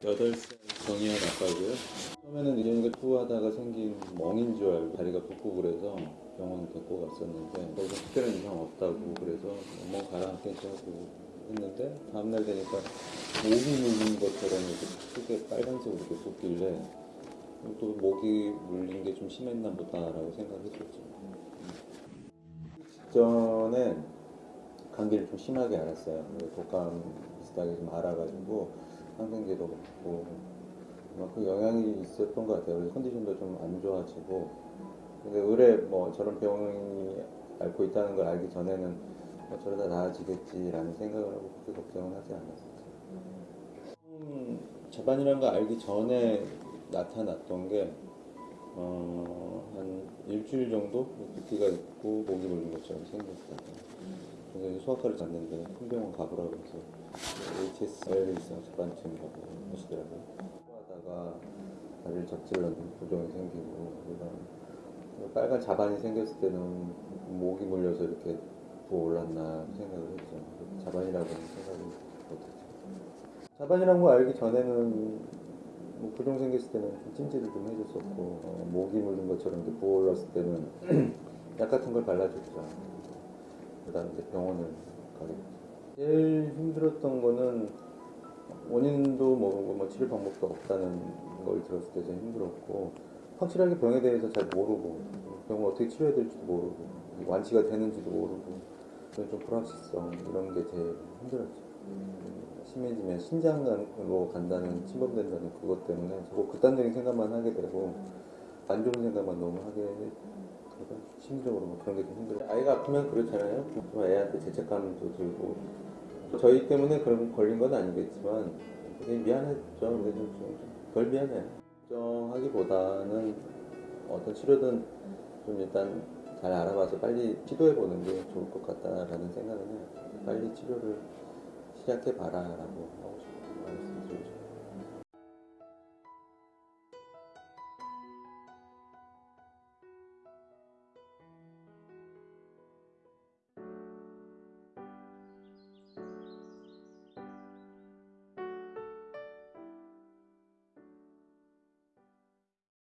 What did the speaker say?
8살 정희연 아빠고요. 처음에는 이현이가 투하다가 생긴 멍인 줄 알고 다리가 붓고 그래서 병원 데리고 갔었는데 거기서 특별한 이상 없다고 그래서 멍 가라앉겠지 하고 했는데 다음날 되니까 목이 물린 것처럼 이렇게 크게 빨간색으로 이렇게 붓길래 또 목이 물린 게 좀 심했나 보다라고 생각했었죠. 직전에 감기를 좀 심하게 앓았어요. 독감 비슷하게 좀 알아가지고 항생제도 먹고 아마 그 영향이 있었던 것 같아요. 그래서 컨디션도 좀 안 좋아지고 근데 의뢰 뭐 저런 병이 앓고 있다는 걸 알기 전에는 뭐 저러다 나아지겠지라는 생각을 하고 그렇게 걱정은 하지 않았었죠. 처음 자반이라는 거 알기 전에 나타났던 게 어, 한 일주일 정도 붓기가 있고 목이 물린 것처럼 생겼어요. 그래서 소아과를 갔는데 큰 병원 가보라고 해서 HS 알레르기성 자반증이라고 하시더라고요. 하다가 다리를 접질러는 부종이 생기고 그다음 빨간 자반이 생겼을 때는 목이 물려서 이렇게 부어올랐나 생각을 했죠. 자반이라고는 생각을 못했죠. 자반이라는 거 알기 전에는 뭐 부종 생겼을 때는 좀 찜질을 좀 해줬었고 어, 목이 물린 것처럼 부어올랐을 때는 약 같은 걸 발라줬죠. 그다음 이제 병원을 가게 됐죠. 제일 힘들었던 거는 원인도 모르고 뭐 치료 방법도 없다는 걸 들었을 때 제일 힘들었고 확실하게 병에 대해서 잘 모르고 병을 어떻게 치료해야 될지도 모르고 완치가 되는지도 모르고 좀 불확실성 이런 게 제일 힘들었죠. 심해지면 신장으로 간다는 침범된다는 그것 때문에 자꾸 극단적인 생각만 하게 되고 안 좋은 생각만 너무 하게 되고 심리적으로 뭐 그런 게 좀 힘들어요. 아이가 아프면 그렇잖아요. 좀 애한테 죄책감도 들고 저희 때문에 그런 걸린 건 아니겠지만 미안했죠. 그래서 좀덜 미안해요. 걱정하기보다는 어떤 치료든 좀 일단 잘 알아봐서 빨리 시도해 보는 게 좋을 것 같다라는 생각은 해요. 빨리 치료를 시작해 봐라 라고 하고 싶어요.